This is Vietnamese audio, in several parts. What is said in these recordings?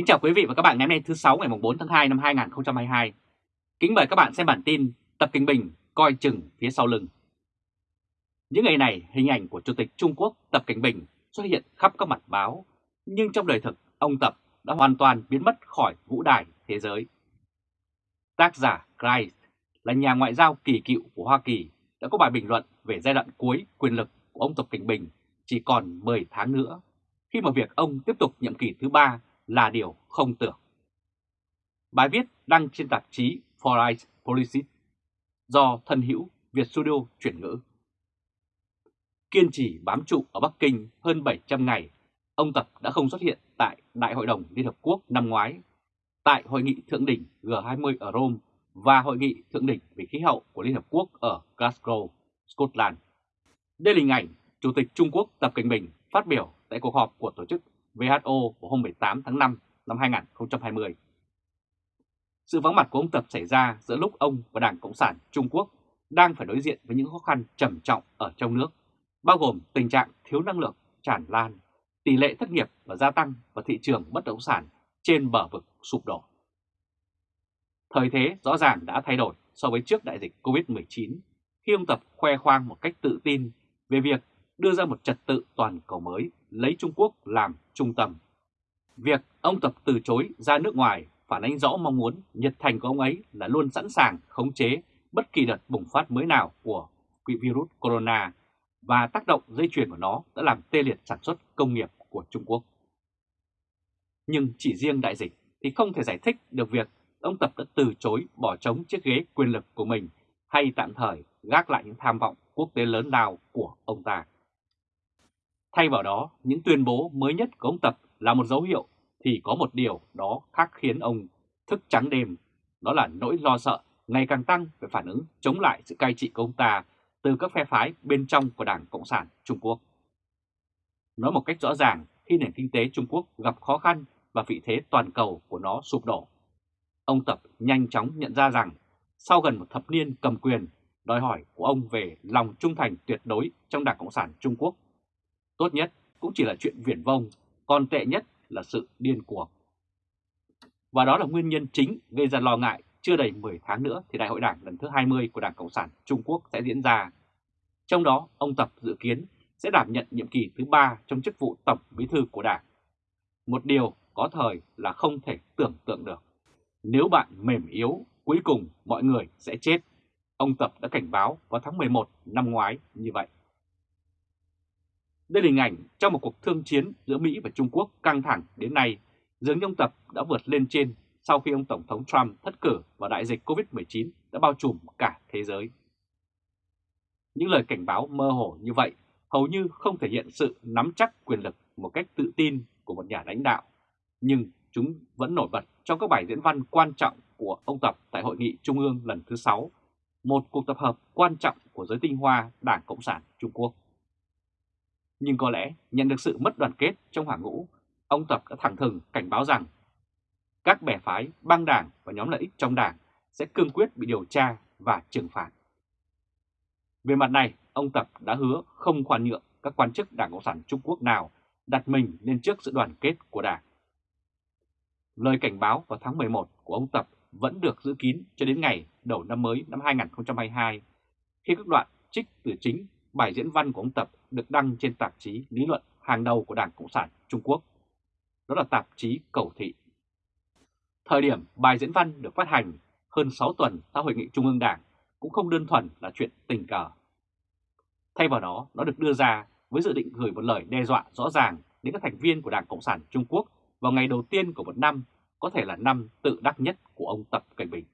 Kính chào quý vị và các bạn ngày hôm nay thứ 6 ngày 4 tháng 2 năm 2022. Kính mời các bạn xem bản tin Tập Kinh Bình coi chừng phía sau lưng. Những ngày này, hình ảnh của Chủ tịch Trung Quốc Tập Kinh Bình xuất hiện khắp các mặt báo, nhưng trong đời thực, ông Tập đã hoàn toàn biến mất khỏi vũ đài thế giới. Tác giả Christ là nhà ngoại giao kỳ cựu của Hoa Kỳ đã có bài bình luận về giai đoạn cuối quyền lực của ông Tập Kinh Bình chỉ còn 10 tháng nữa, khi mà việc ông tiếp tục nhiệm kỳ thứ ba là điều không tưởng. Bài viết đăng trên tạp chí Foreign Policy do thân hữu Việt Studio chuyển ngữ. Kiên trì bám trụ ở Bắc Kinh hơn 700 ngày, ông Tập đã không xuất hiện tại Đại hội đồng Liên Hợp Quốc năm ngoái, tại Hội nghị Thượng đỉnh G20 ở Rome và Hội nghị Thượng đỉnh về khí hậu của Liên Hợp Quốc ở Glasgow, Scotland. Đây là hình ảnh Chủ tịch Trung Quốc Tập Cảnh Bình phát biểu tại cuộc họp của Tổ chức WHO vào hôm 18 tháng 5 năm 2020. Sự vắng mặt của ông Tập xảy ra giữa lúc ông và Đảng Cộng sản Trung Quốc đang phải đối diện với những khó khăn trầm trọng ở trong nước, bao gồm tình trạng thiếu năng lượng tràn lan, tỷ lệ thất nghiệp và gia tăng và thị trường bất động sản trên bờ vực sụp đổ. Thời thế rõ ràng đã thay đổi so với trước đại dịch COVID-19 khi ông Tập khoe khoang một cách tự tin về việc đưa ra một trật tự toàn cầu mới lấy Trung Quốc làm trung tâm. Việc ông Tập từ chối ra nước ngoài phản ánh rõ mong muốn nhiệt thành của ông ấy là luôn sẵn sàng khống chế bất kỳ đợt bùng phát mới nào của virus corona và tác động dây chuyền của nó đã làm tê liệt sản xuất công nghiệp của Trung Quốc. Nhưng chỉ riêng đại dịch thì không thể giải thích được việc ông Tập đã từ chối bỏ trống chiếc ghế quyền lực của mình hay tạm thời gác lại những tham vọng quốc tế lớn lao của ông ta. Thay vào đó, những tuyên bố mới nhất của ông Tập là một dấu hiệu thì có một điều đó khác khiến ông thức trắng đêm, đó là nỗi lo sợ ngày càng tăng về phản ứng chống lại sự cai trị của ông ta từ các phe phái bên trong của Đảng Cộng sản Trung Quốc. Nói một cách rõ ràng, khi nền kinh tế Trung Quốc gặp khó khăn và vị thế toàn cầu của nó sụp đổ, ông Tập nhanh chóng nhận ra rằng sau gần một thập niên cầm quyền, đòi hỏi của ông về lòng trung thành tuyệt đối trong Đảng Cộng sản Trung Quốc Tốt nhất cũng chỉ là chuyện viển vông, còn tệ nhất là sự điên cuồng. Và đó là nguyên nhân chính gây ra lo ngại chưa đầy 10 tháng nữa thì Đại hội Đảng lần thứ 20 của Đảng Cộng sản Trung Quốc sẽ diễn ra. Trong đó, ông Tập dự kiến sẽ đảm nhận nhiệm kỳ thứ 3 trong chức vụ Tổng Bí thư của Đảng. Một điều có thời là không thể tưởng tượng được. Nếu bạn mềm yếu, cuối cùng mọi người sẽ chết. Ông Tập đã cảnh báo vào tháng 11 năm ngoái như vậy. Đây là hình ảnh trong một cuộc thương chiến giữa Mỹ và Trung Quốc căng thẳng đến nay, dường như ông Tập đã vượt lên trên sau khi ông Tổng thống Trump thất cử và đại dịch COVID-19 đã bao trùm cả thế giới. Những lời cảnh báo mơ hồ như vậy hầu như không thể hiện sự nắm chắc quyền lực một cách tự tin của một nhà lãnh đạo, nhưng chúng vẫn nổi bật trong các bài diễn văn quan trọng của ông Tập tại Hội nghị Trung ương lần thứ 6, một cuộc tập hợp quan trọng của giới tinh hoa Đảng Cộng sản Trung Quốc. Nhưng có lẽ nhận được sự mất đoàn kết trong hàng ngũ, ông Tập đã thẳng thừng cảnh báo rằng các bè phái, băng đảng và nhóm lợi ích trong đảng sẽ cương quyết bị điều tra và trừng phạt. Về mặt này, ông Tập đã hứa không khoan nhượng các quan chức Đảng Cộng sản Trung Quốc nào đặt mình lên trước sự đoàn kết của Đảng. Lời cảnh báo vào tháng 11 của ông Tập vẫn được giữ kín cho đến ngày đầu năm mới năm 2022, khi các đoạn trích từ chính bài diễn văn của ông Tập được đăng trên tạp chí lý luận hàng đầu của Đảng Cộng sản Trung Quốc. Đó là tạp chí Cầu Thị. Thời điểm bài diễn văn được phát hành hơn 6 tuần sau Hội nghị Trung ương Đảng cũng không đơn thuần là chuyện tình cờ. Thay vào đó, nó được đưa ra với dự định gửi một lời đe dọa rõ ràng đến các thành viên của Đảng Cộng sản Trung Quốc vào ngày đầu tiên của một năm, có thể là năm tự đắc nhất của ông Tập Cảnh Bình.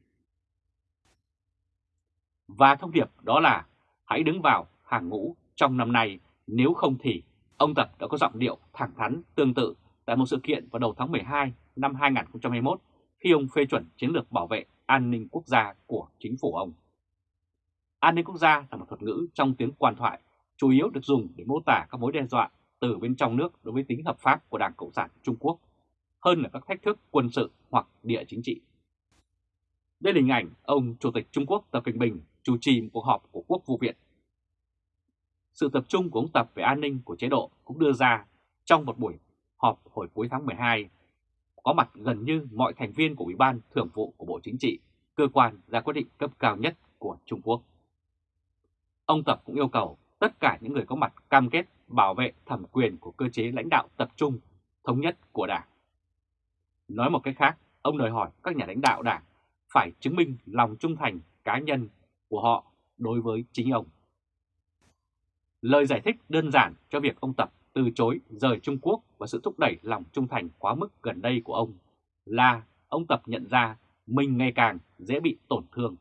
Và thông điệp đó là hãy đứng vào hàng ngũ trong năm nay, nếu không thì ông Tập đã có giọng điệu thẳng thắn tương tự tại một sự kiện vào đầu tháng 12 năm 2021 khi ông phê chuẩn chiến lược bảo vệ an ninh quốc gia của chính phủ ông. An ninh quốc gia là một thuật ngữ trong tiếng quan thoại, chủ yếu được dùng để mô tả các mối đe dọa từ bên trong nước đối với tính hợp pháp của Đảng Cộng sản Trung Quốc, hơn là các thách thức quân sự hoặc địa chính trị. Đây là hình ảnh ông Chủ tịch Trung Quốc Tập Cận Bình chủ trì một cuộc họp của Quốc vụ viện sự tập trung của ông Tập về an ninh của chế độ cũng đưa ra trong một buổi họp hồi cuối tháng 12. có mặt gần như mọi thành viên của Ủy ban Thường vụ của Bộ Chính trị, cơ quan ra quyết định cấp cao nhất của Trung Quốc. Ông Tập cũng yêu cầu tất cả những người có mặt cam kết bảo vệ thẩm quyền của cơ chế lãnh đạo tập trung, thống nhất của Đảng. Nói một cách khác, ông đòi hỏi các nhà lãnh đạo Đảng phải chứng minh lòng trung thành cá nhân của họ đối với chính ông. Lời giải thích đơn giản cho việc ông Tập từ chối rời Trung Quốc và sự thúc đẩy lòng trung thành quá mức gần đây của ông là ông Tập nhận ra mình ngày càng dễ bị tổn thương.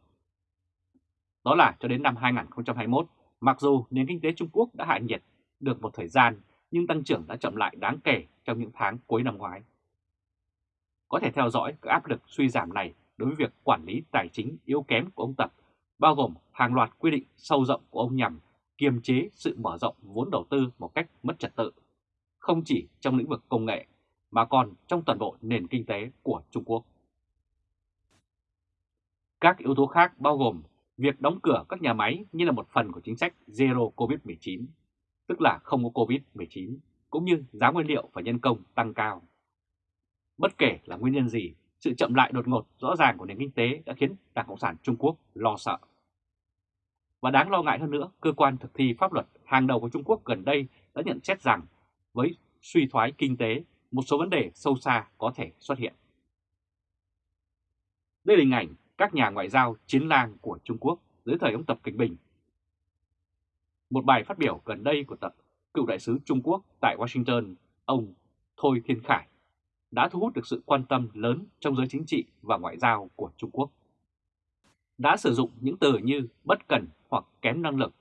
Đó là cho đến năm 2021, mặc dù nền kinh tế Trung Quốc đã hạ nhiệt được một thời gian nhưng tăng trưởng đã chậm lại đáng kể trong những tháng cuối năm ngoái. Có thể theo dõi các áp lực suy giảm này đối với việc quản lý tài chính yếu kém của ông Tập, bao gồm hàng loạt quy định sâu rộng của ông nhằm kiềm chế sự mở rộng vốn đầu tư một cách mất trật tự, không chỉ trong lĩnh vực công nghệ mà còn trong toàn bộ nền kinh tế của Trung Quốc. Các yếu tố khác bao gồm việc đóng cửa các nhà máy như là một phần của chính sách Zero COVID-19, tức là không có COVID-19, cũng như giá nguyên liệu và nhân công tăng cao. Bất kể là nguyên nhân gì, sự chậm lại đột ngột rõ ràng của nền kinh tế đã khiến Đảng Cộng sản Trung Quốc lo sợ. Và đáng lo ngại hơn nữa, cơ quan thực thi pháp luật hàng đầu của Trung Quốc gần đây đã nhận xét rằng với suy thoái kinh tế, một số vấn đề sâu xa có thể xuất hiện. Đây là hình ảnh các nhà ngoại giao chiến lang của Trung Quốc dưới thời ông Tập Cận Bình. Một bài phát biểu gần đây của Tập, cựu đại sứ Trung Quốc tại Washington, ông Thôi Thiên Khải, đã thu hút được sự quan tâm lớn trong giới chính trị và ngoại giao của Trung Quốc. Đã sử dụng những từ như bất cần hoặc kém năng lực,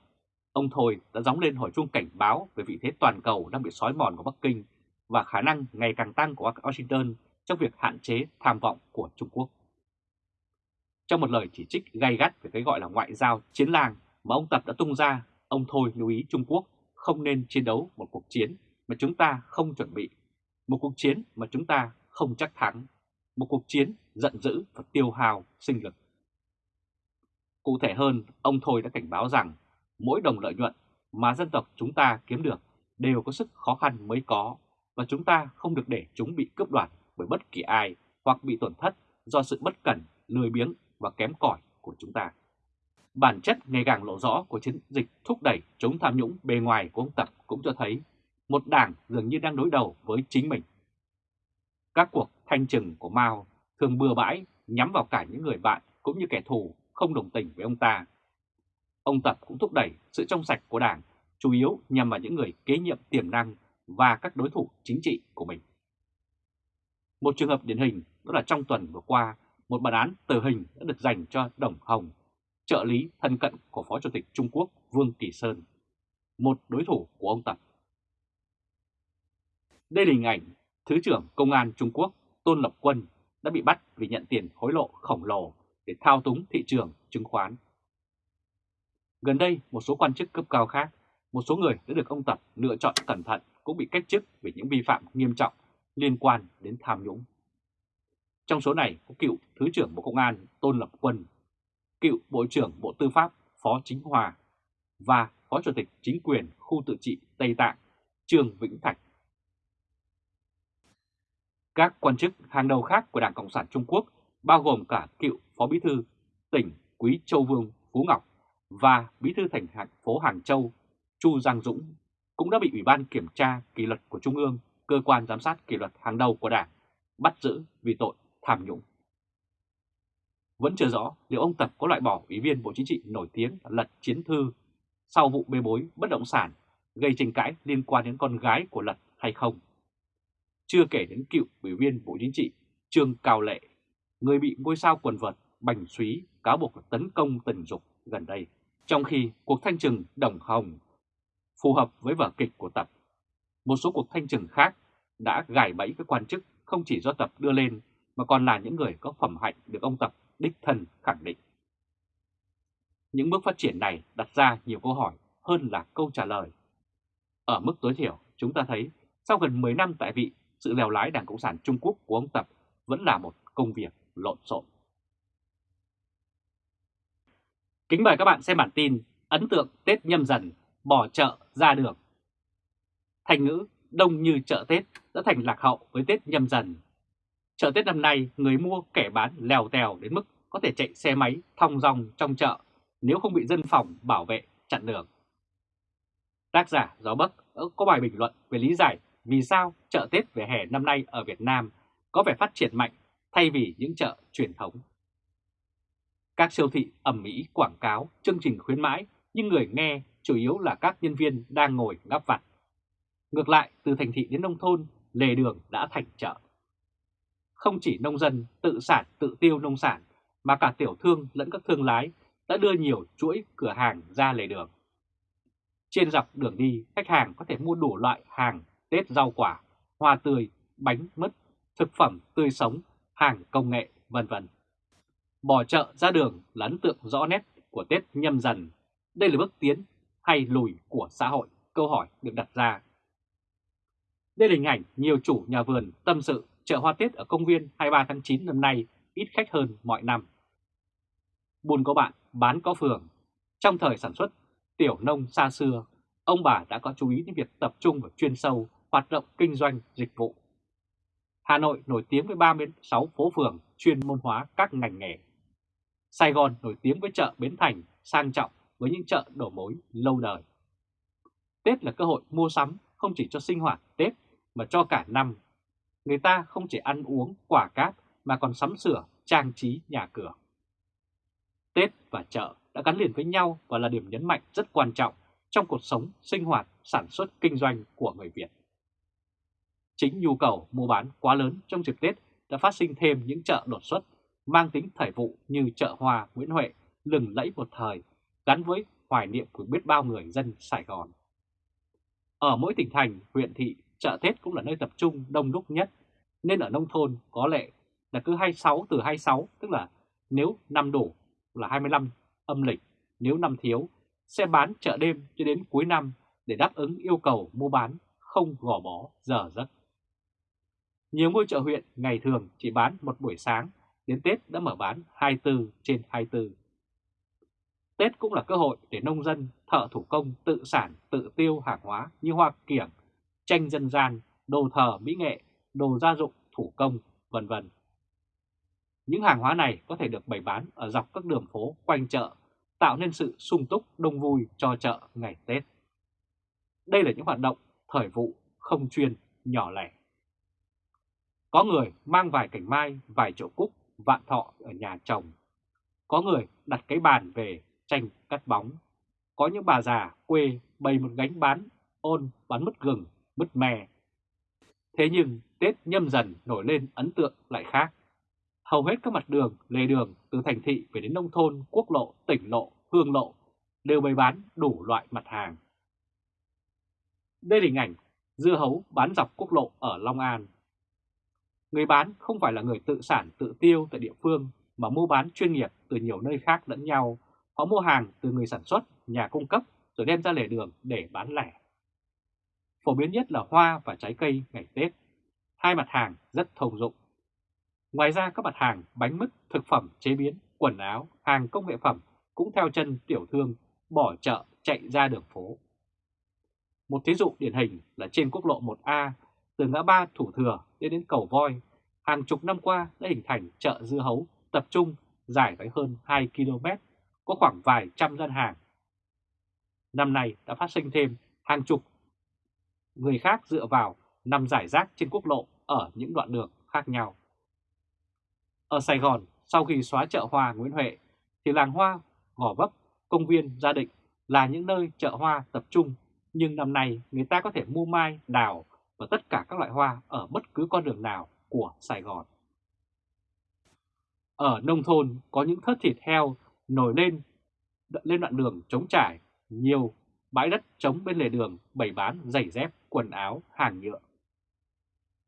ông Thôi đã gióng lên hồi chuông cảnh báo về vị thế toàn cầu đang bị sói mòn của Bắc Kinh và khả năng ngày càng tăng của Washington trong việc hạn chế tham vọng của Trung Quốc. Trong một lời chỉ trích gay gắt về cái gọi là ngoại giao chiến làng mà ông Tập đã tung ra, ông Thôi lưu ý Trung Quốc không nên chiến đấu một cuộc chiến mà chúng ta không chuẩn bị, một cuộc chiến mà chúng ta không chắc thắng, một cuộc chiến giận dữ và tiêu hào sinh lực. Cụ thể hơn, ông Thôi đã cảnh báo rằng mỗi đồng lợi nhuận mà dân tộc chúng ta kiếm được đều có sức khó khăn mới có và chúng ta không được để chúng bị cướp đoạt bởi bất kỳ ai hoặc bị tổn thất do sự bất cẩn, lười biếng và kém cỏi của chúng ta. Bản chất ngày càng lộ rõ của chiến dịch thúc đẩy chống tham nhũng bề ngoài của ông Tập cũng cho thấy một đảng dường như đang đối đầu với chính mình. Các cuộc thanh trừng của Mao thường bừa bãi nhắm vào cả những người bạn cũng như kẻ thù không đồng tình với ông ta. Ông Tập cũng thúc đẩy sự trong sạch của đảng, chủ yếu nhằm vào những người kế nhiệm tiềm năng và các đối thủ chính trị của mình. Một trường hợp điển hình đó là trong tuần vừa qua, một bản án tử hình đã được dành cho Đồng Hồng, trợ lý thân cận của Phó Chủ tịch Trung Quốc Vương Kỳ Sơn, một đối thủ của ông Tập. Đây là hình ảnh Thứ trưởng Công an Trung Quốc Tôn Lập Quân đã bị bắt vì nhận tiền hối lộ khổng lồ để thao túng thị trường chứng khoán. Gần đây, một số quan chức cấp cao khác, một số người đã được ông Tập lựa chọn cẩn thận cũng bị cách chức vì những vi phạm nghiêm trọng liên quan đến tham nhũng. Trong số này có cựu Thứ trưởng Bộ Công an Tôn Lập Quân, cựu Bộ trưởng Bộ Tư pháp Phó Chính Hòa và Phó Chủ tịch Chính quyền khu tự trị Tây Tạng Trương Vĩnh Thạch. Các quan chức hàng đầu khác của Đảng Cộng sản Trung Quốc bao gồm cả cựu Phó Bí thư tỉnh Quý Châu Vương Phú Ngọc và Bí thư thành phố Hàng Châu Chu Giang Dũng cũng đã bị Ủy ban Kiểm tra Kỷ luật của Trung ương, cơ quan giám sát kỷ luật hàng đầu của Đảng, bắt giữ vì tội tham nhũng. Vẫn chưa rõ liệu ông Tập có loại bỏ Ủy viên Bộ Chính trị nổi tiếng Lật Chiến Thư sau vụ bê bối bất động sản gây tranh cãi liên quan đến con gái của Lật hay không. Chưa kể đến cựu Ủy viên Bộ Chính trị Trương Cao Lệ người bị ngôi sao quần vợt Bành suý cáo buộc tấn công tình dục gần đây. Trong khi cuộc thanh trừng Đồng Hồng phù hợp với vở kịch của Tập, một số cuộc thanh trừng khác đã gài bẫy các quan chức không chỉ do Tập đưa lên mà còn là những người có phẩm hạnh được ông Tập đích thân khẳng định. Những bước phát triển này đặt ra nhiều câu hỏi hơn là câu trả lời. Ở mức tối thiểu, chúng ta thấy sau gần 10 năm tại vị, sự lèo lái Đảng Cộng sản Trung Quốc của ông Tập vẫn là một công việc lộn xộn. Kính mời các bạn xem bản tin ấn tượng Tết nhâm dần, bỏ chợ ra đường. Thành ngữ đông như chợ Tết đã thành lạc hậu với Tết nhâm dần. Chợ Tết năm nay, người mua kẻ bán lèo tèo đến mức có thể chạy xe máy thong dong trong chợ nếu không bị dân phòng bảo vệ chặn đường. Tác giả Gió Bắc có bài bình luận về lý giải vì sao chợ Tết về hè năm nay ở Việt Nam có vẻ phát triển mạnh thay vì những chợ truyền thống. Các siêu thị ẩm mỹ quảng cáo chương trình khuyến mãi nhưng người nghe chủ yếu là các nhân viên đang ngồi ngắp vặt. Ngược lại, từ thành thị đến nông thôn, lề đường đã thành chợ. Không chỉ nông dân tự sản tự tiêu nông sản, mà cả tiểu thương lẫn các thương lái đã đưa nhiều chuỗi cửa hàng ra lề đường. Trên dọc đường đi, khách hàng có thể mua đủ loại hàng Tết rau quả, hoa tươi, bánh mứt, thực phẩm tươi sống, hàng công nghệ, vân vân. Bỏ chợ ra đường là ấn tượng rõ nét của Tết nhâm dần. Đây là bước tiến hay lùi của xã hội? Câu hỏi được đặt ra. Đây là hình ảnh nhiều chủ nhà vườn tâm sự chợ hoa Tết ở công viên 23 tháng 9 năm nay ít khách hơn mọi năm. Buôn có bạn, bán có phường. Trong thời sản xuất tiểu nông xa xưa, ông bà đã có chú ý đến việc tập trung vào chuyên sâu, hoạt động kinh doanh, dịch vụ. Hà Nội nổi tiếng với 36 phố phường chuyên môn hóa các ngành nghề. Sài Gòn nổi tiếng với chợ Bến Thành sang trọng với những chợ đổ mối lâu đời. Tết là cơ hội mua sắm không chỉ cho sinh hoạt Tết mà cho cả năm. Người ta không chỉ ăn uống quả cát mà còn sắm sửa trang trí nhà cửa. Tết và chợ đã gắn liền với nhau và là điểm nhấn mạnh rất quan trọng trong cuộc sống, sinh hoạt, sản xuất, kinh doanh của người Việt. Chính nhu cầu mua bán quá lớn trong dịp Tết đã phát sinh thêm những chợ đột xuất mang tính thời vụ như chợ hoa Nguyễn Huệ lừng lẫy một thời gắn với hoài niệm của biết bao người dân Sài Gòn. Ở mỗi tỉnh thành, huyện thị, chợ Tết cũng là nơi tập trung đông đúc nhất, nên ở nông thôn có lệ là cứ 26 từ 26, tức là nếu năm đủ là 25 âm lịch, nếu năm thiếu sẽ bán chợ đêm cho đến cuối năm để đáp ứng yêu cầu mua bán không gò bó giờ giấc. Nhiều ngôi chợ huyện ngày thường chỉ bán một buổi sáng, đến Tết đã mở bán 24 trên 24. Tết cũng là cơ hội để nông dân, thợ thủ công tự sản, tự tiêu hàng hóa như hoa kiểng, tranh dân gian, đồ thờ mỹ nghệ, đồ gia dụng, thủ công, vân vân. Những hàng hóa này có thể được bày bán ở dọc các đường phố quanh chợ, tạo nên sự sung túc đông vui cho chợ ngày Tết. Đây là những hoạt động thời vụ không chuyên, nhỏ lẻ. Có người mang vài cành mai, vài chậu cúc, vạn thọ ở nhà chồng. Có người đặt cái bàn về tranh cắt bóng. Có những bà già quê bày một gánh bán ôn bán mứt gừng, mứt mè. Thế nhưng Tết nhâm dần nổi lên ấn tượng lại khác. Hầu hết các mặt đường, lề đường từ thành thị về đến nông thôn, quốc lộ, tỉnh lộ, hương lộ đều bày bán đủ loại mặt hàng. Đây là hình ảnh dưa hấu bán dọc quốc lộ ở Long An. Người bán không phải là người tự sản tự tiêu tại địa phương mà mua bán chuyên nghiệp từ nhiều nơi khác lẫn nhau Họ mua hàng từ người sản xuất, nhà cung cấp rồi đem ra lề đường để bán lẻ. Phổ biến nhất là hoa và trái cây ngày Tết, hai mặt hàng rất thông dụng. Ngoài ra các mặt hàng bánh mứt, thực phẩm chế biến, quần áo, hàng công nghệ phẩm cũng theo chân tiểu thương bỏ chợ chạy ra đường phố. Một thí dụ điển hình là trên quốc lộ 1A từ ngã ba Thủ Thừa đến đến cầu Voi, hàng chục năm qua đã hình thành chợ dưa hấu tập trung dài tới hơn 2 km có khoảng vài trăm gian hàng. Năm nay đã phát sinh thêm hàng chục người khác dựa vào nằm giải rác trên quốc lộ ở những đoạn đường khác nhau. Ở Sài Gòn, sau khi xóa chợ hoa Nguyễn Huệ, thì làng hoa, Gò Vấp, công viên Gia Định là những nơi chợ hoa tập trung, nhưng năm nay người ta có thể mua mai, đào và tất cả các loại hoa ở bất cứ con đường nào của Sài Gòn. Ở nông thôn có những thớt thịt heo nổi lên lên đoạn đường trống trải, nhiều bãi đất trống bên lề đường bày bán giày dép, quần áo, hàng nhựa.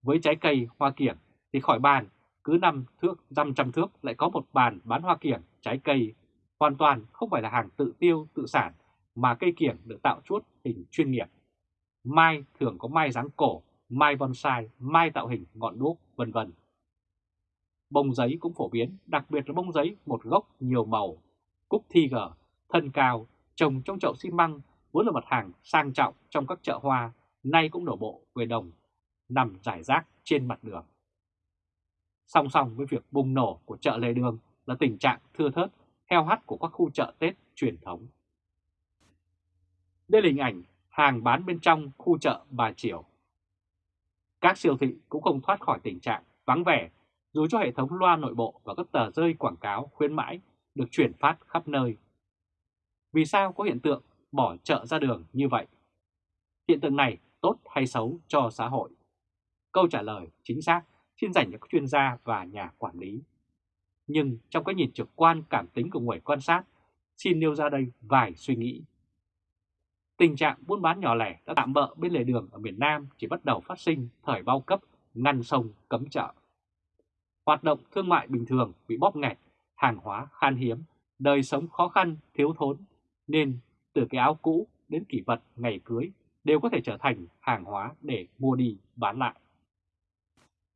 Với trái cây hoa kiểng thì khỏi bàn, cứ năm thước, dăm trăm thước lại có một bàn bán hoa kiểng, trái cây. Hoàn toàn không phải là hàng tự tiêu, tự sản, mà cây kiểng được tạo chuốt hình chuyên nghiệp. Mai thường có mai dáng cổ, mai bonsai, mai tạo hình ngọn đuốc, vân vân. Bông giấy cũng phổ biến, đặc biệt là bông giấy một gốc nhiều màu Cúc thi gở, thân cao, trồng trong chậu xi măng vốn là mặt hàng sang trọng trong các chợ hoa, nay cũng đổ bộ về đồng, nằm rải rác trên mặt đường. Song song với việc bùng nổ của chợ lề đường là tình trạng thưa thớt, heo hắt của các khu chợ Tết truyền thống. Đây là hình ảnh hàng bán bên trong khu chợ Bà Triều. Các siêu thị cũng không thoát khỏi tình trạng vắng vẻ dù cho hệ thống loa nội bộ và các tờ rơi quảng cáo khuyến mãi được chuyển phát khắp nơi. Vì sao có hiện tượng bỏ chợ ra đường như vậy? Hiện tượng này tốt hay xấu cho xã hội? Câu trả lời chính xác xin dành cho các chuyên gia và nhà quản lý. Nhưng trong cái nhìn trực quan cảm tính của người quan sát, xin nêu ra đây vài suy nghĩ. Tình trạng buôn bán nhỏ lẻ đã tạm bỡ bên lề đường ở miền Nam chỉ bắt đầu phát sinh thời bao cấp ngăn sông cấm chợ. Hoạt động thương mại bình thường bị bóp nghẹt, hàng hóa khan hiếm, đời sống khó khăn, thiếu thốn, nên từ cái áo cũ đến kỷ vật ngày cưới đều có thể trở thành hàng hóa để mua đi bán lại.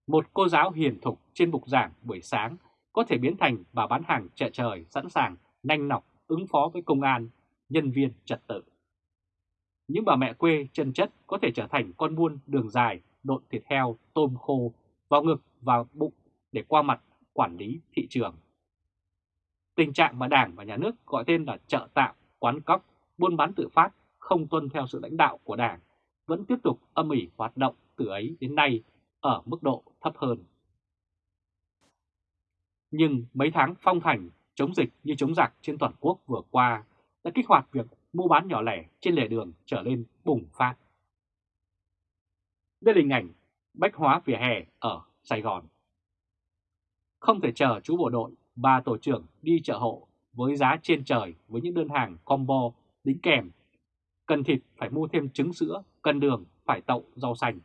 Một cô giáo hiền thục trên bục giảng buổi sáng có thể biến thành bà bán hàng chợ trời sẵn sàng nhanh nọc ứng phó với công an, nhân viên trật tự. Những bà mẹ quê chân chất có thể trở thành con buôn đường dài, độn thịt heo, tôm khô, vào ngực, và bụng để qua mặt quản lý thị trường. Tình trạng mà Đảng và Nhà nước gọi tên là chợ tạm, quán cóc, buôn bán tự phát không tuân theo sự lãnh đạo của Đảng vẫn tiếp tục âm ỉ hoạt động từ ấy đến nay ở mức độ thấp hơn. Nhưng mấy tháng phong thành chống dịch như chống giặc trên toàn quốc vừa qua đã kích hoạt việc mua bán nhỏ lẻ trên lề đường trở lên bùng phát. Đây là hình ảnh bách hóa vỉa hè ở Sài Gòn. Không thể chờ chú bộ đội, ba tổ trưởng đi chợ hộ với giá trên trời với những đơn hàng combo đính kèm. Cần thịt phải mua thêm trứng sữa, cần đường phải tậu rau xanh.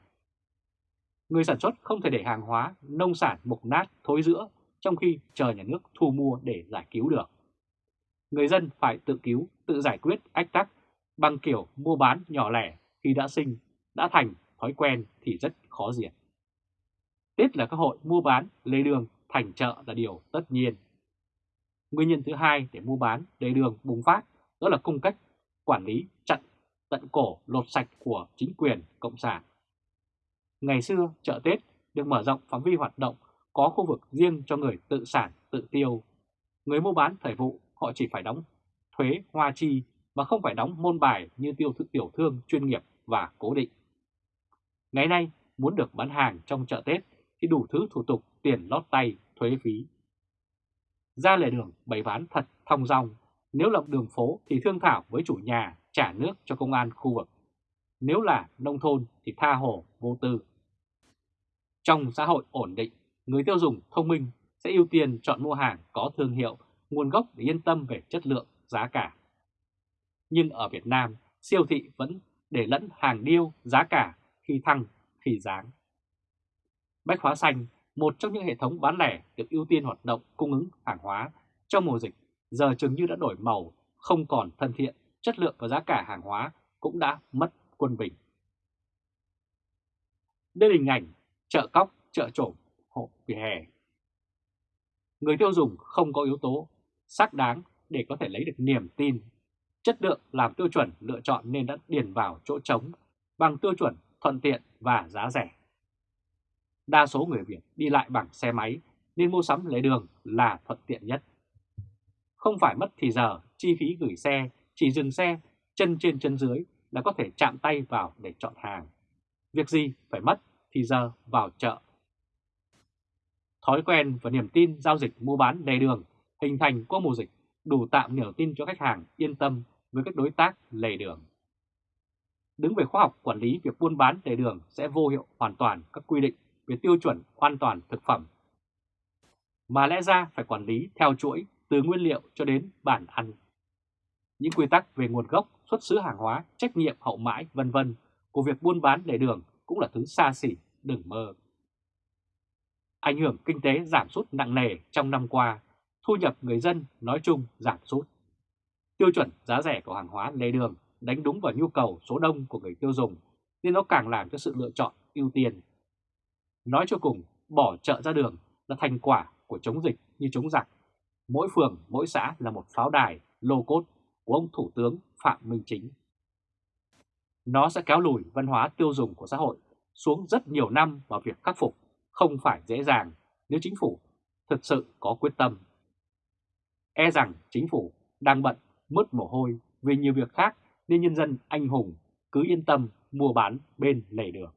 Người sản xuất không thể để hàng hóa, nông sản mục nát, thối rữa trong khi chờ nhà nước thu mua để giải cứu được. Người dân phải tự cứu, tự giải quyết ách tắc bằng kiểu mua bán nhỏ lẻ khi đã sinh, đã thành thói quen thì rất khó diệt. Tết là các hội mua bán, lề đường, thành chợ là điều tất nhiên. Nguyên nhân thứ hai để mua bán, lề đường bùng phát đó là cung cách quản lý chặn tận cổ lột sạch của chính quyền Cộng sản. Ngày xưa, chợ Tết được mở rộng phạm vi hoạt động có khu vực riêng cho người tự sản, tự tiêu. Người mua bán thời vụ họ chỉ phải đóng thuế hoa chi mà không phải đóng môn bài như tiêu thụ tiểu thương chuyên nghiệp và cố định. Ngày nay, muốn được bán hàng trong chợ Tết thì đủ thứ thủ tục tiền lót tay, thuế phí. Ra lề đường bày bán thật thong dong, nếu là đường phố thì thương thảo với chủ nhà trả nước cho công an khu vực. Nếu là nông thôn thì tha hồ vô tư. Trong xã hội ổn định, người tiêu dùng thông minh sẽ ưu tiên chọn mua hàng có thương hiệu, nguồn gốc để yên tâm về chất lượng, giá cả. Nhưng ở Việt Nam, siêu thị vẫn để lẫn hàng điêu, giá cả khi thăng, khi giáng. Bách hóa xanh, một trong những hệ thống bán lẻ được ưu tiên hoạt động cung ứng hàng hóa trong mùa dịch, giờ chừng như đã đổi màu, không còn thân thiện, chất lượng và giá cả hàng hóa cũng đã mất quân bình. Đây là hình ảnh chợ cóc, chợ trộm, hộ vỉa hè. Người tiêu dùng không có yếu tố xác đáng để có thể lấy được niềm tin. Chất lượng làm tiêu chuẩn lựa chọn nên đã điền vào chỗ trống bằng tiêu chuẩn thuận tiện và giá rẻ. Đa số người Việt đi lại bằng xe máy nên mua sắm lề đường là thuận tiện nhất. Không phải mất thì giờ, chi phí gửi xe, chỉ dừng xe, chân trên chân dưới là có thể chạm tay vào để chọn hàng. Việc gì phải mất thì giờ vào chợ. Thói quen và niềm tin giao dịch mua bán lề đường hình thành qua mùa dịch đủ tạo niềm tin cho khách hàng yên tâm với các đối tác lề đường. Đứng về khoa học quản lý việc buôn bán lề đường sẽ vô hiệu hoàn toàn các quy định về tiêu chuẩn an toàn thực phẩm. Mà lẽ ra phải quản lý theo chuỗi từ nguyên liệu cho đến bản ăn. Những quy tắc về nguồn gốc, xuất xứ hàng hóa, trách nhiệm hậu mãi vân vân của việc buôn bán lề đường cũng là thứ xa xỉ, đừng mơ. Ảnh hưởng kinh tế giảm sút nặng nề trong năm qua, thu nhập người dân nói chung giảm sút. Tiêu chuẩn giá rẻ của hàng hóa lề đường đánh đúng vào nhu cầu số đông của người tiêu dùng nên nó càng làm cho sự lựa chọn ưu tiên. Nói cho cùng, bỏ chợ ra đường là thành quả của chống dịch như chống giặc. Mỗi phường, mỗi xã là một pháo đài, lô cốt của ông Thủ tướng Phạm Minh Chính. Nó sẽ kéo lùi văn hóa tiêu dùng của xã hội xuống rất nhiều năm vào việc khắc phục, không phải dễ dàng, nếu chính phủ thực sự có quyết tâm. E rằng chính phủ đang bận mất mồ hôi vì nhiều việc khác nên nhân dân anh hùng cứ yên tâm mua bán bên lề đường.